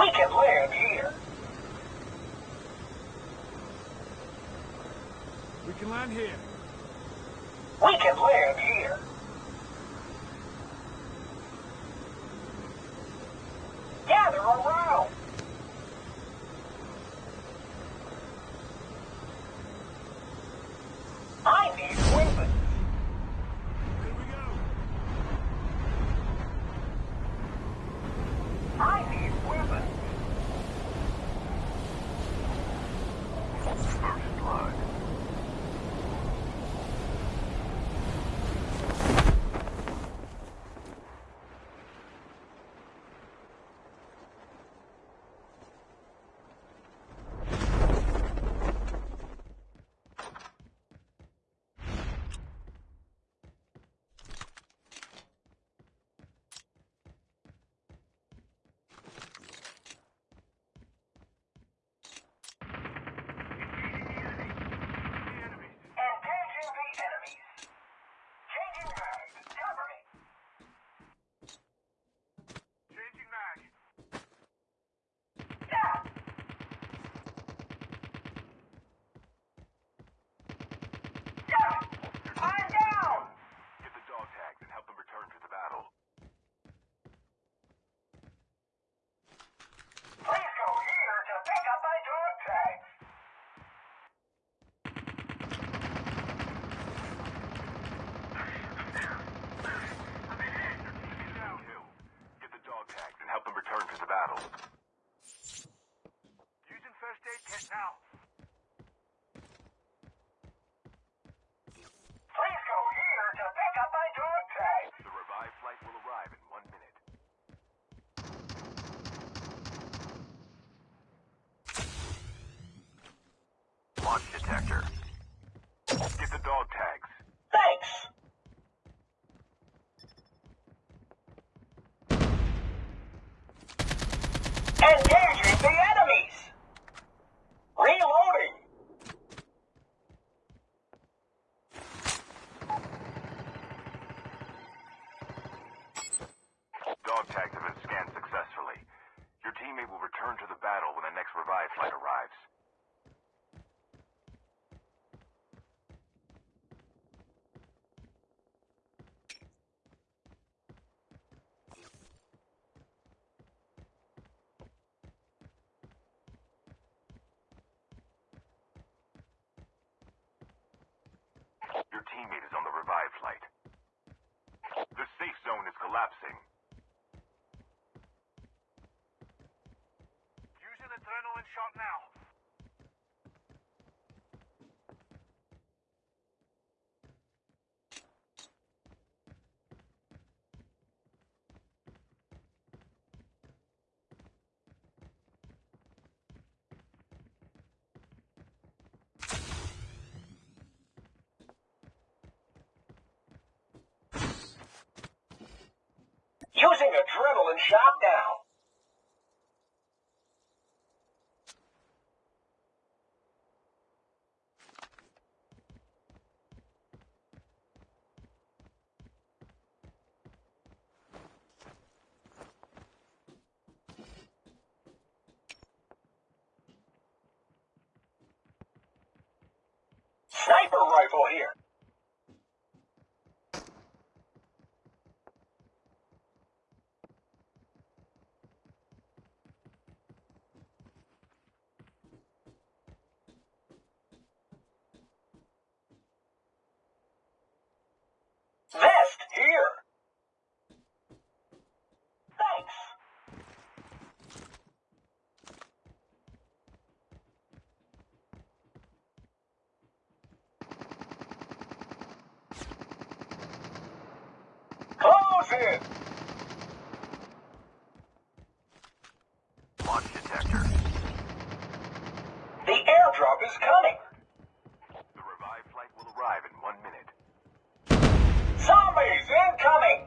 We can live here. We can land here. We can land. here. endangering the enemy. Using adrenaline shot down. Sniper rifle here. Launch detector. The airdrop is coming. The flight will arrive in one minute. Zombies incoming!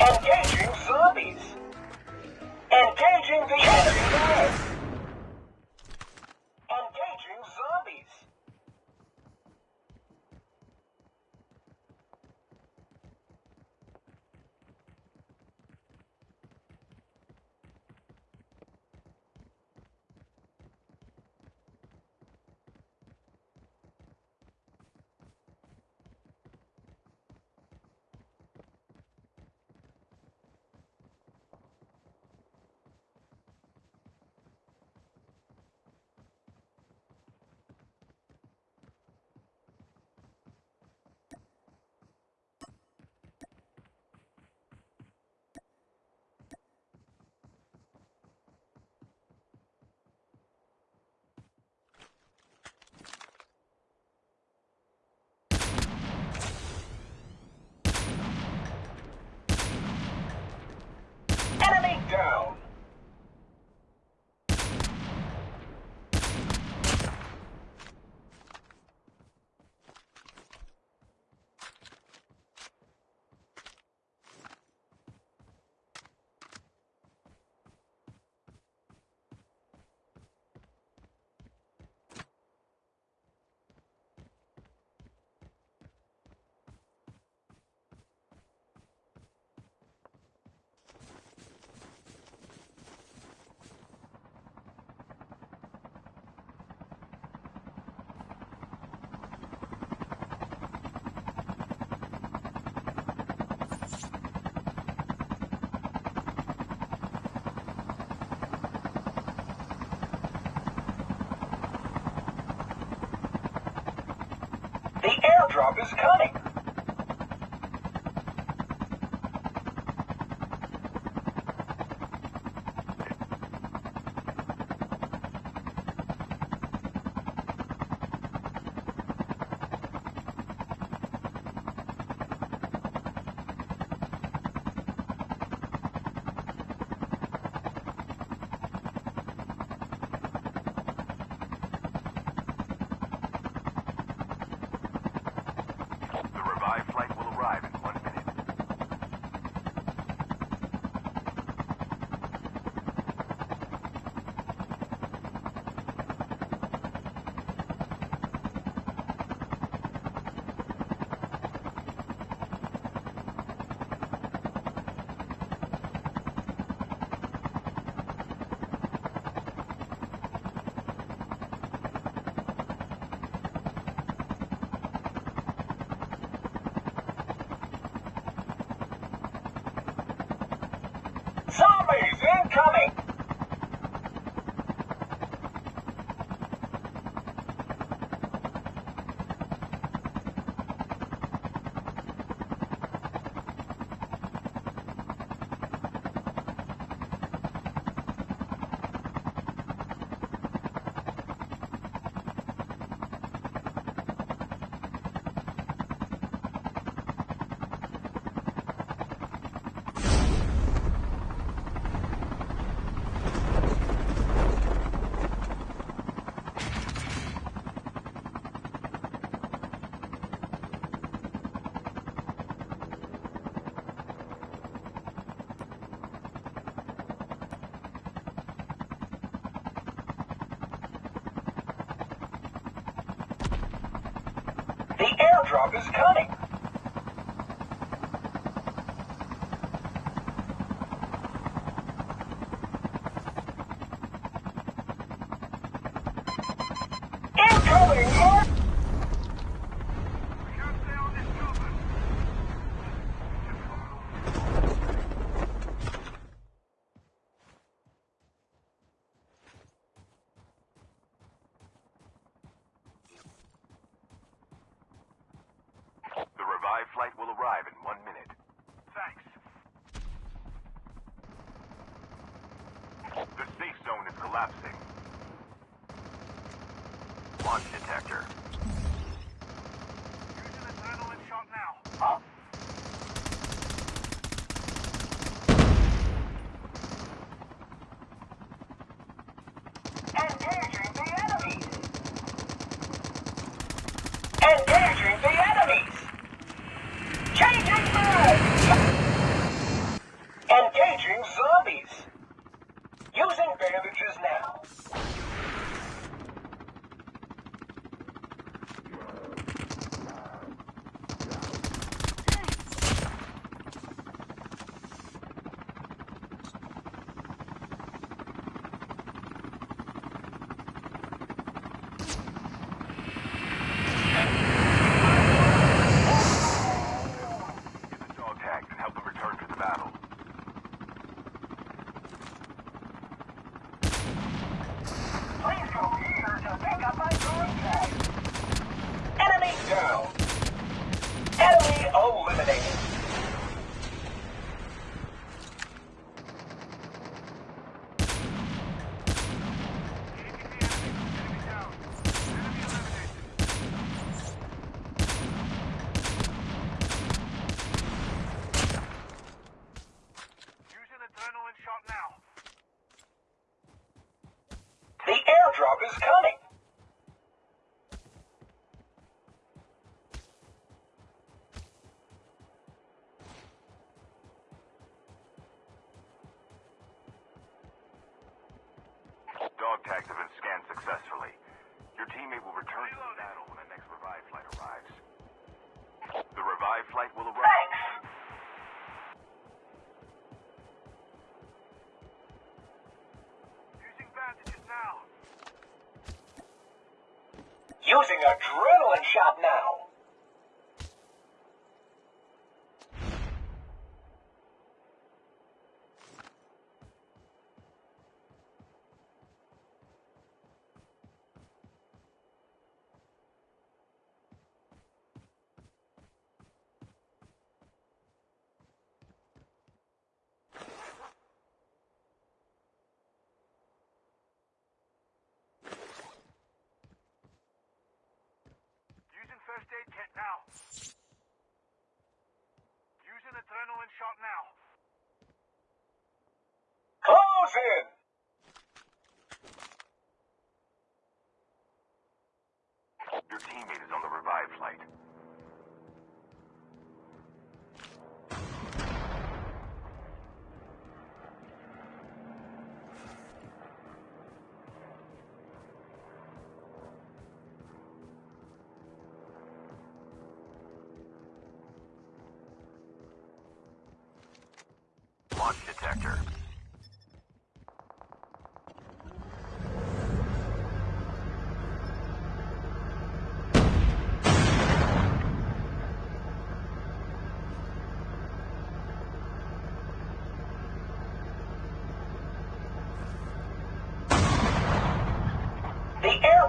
Engaging zombies! Engaging the enemy! airdrop is coming. drop is coming. launch detector. Using adrenaline shot now. Up. Coming. using adrenaline shot now. Ocean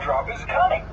drop is coming.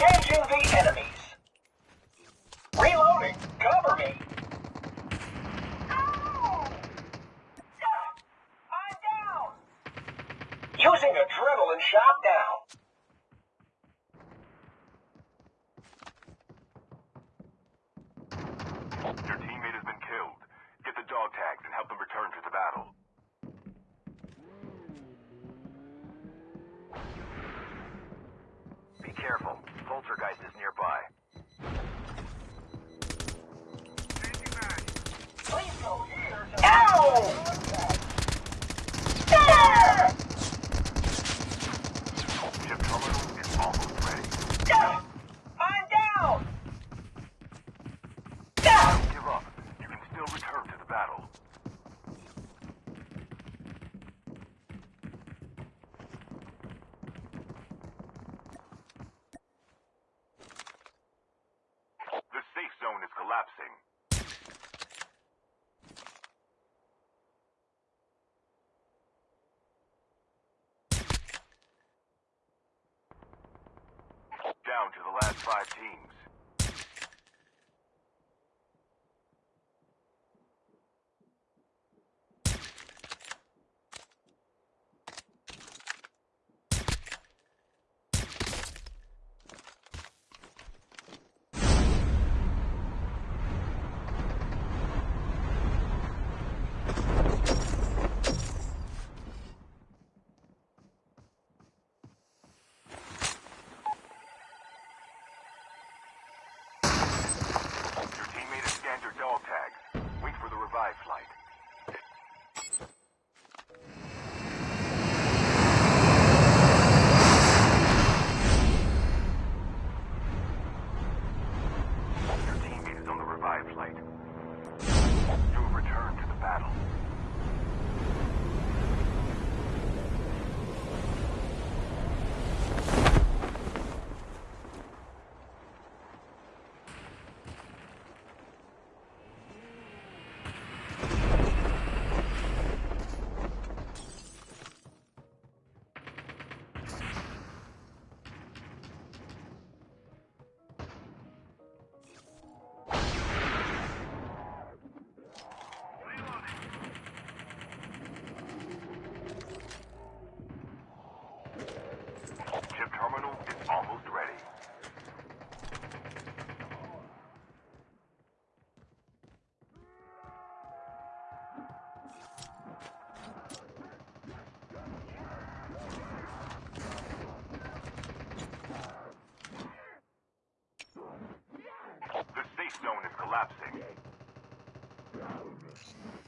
Engaging the enemies. Reloading. Cover me. Ow! I'm down. Using adrenaline shot down. poltergeist is nearby. Ow! Five teams. Watch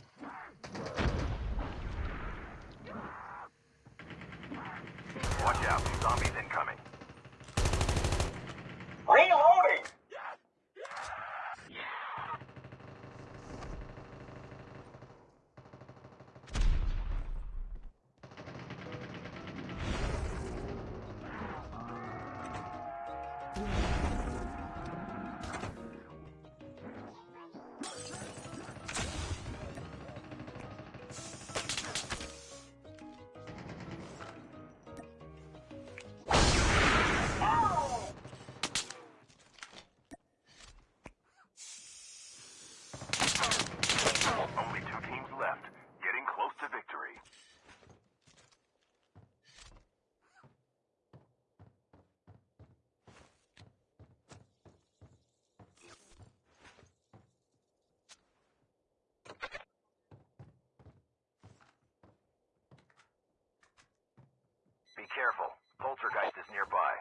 Be careful. Poltergeist is nearby.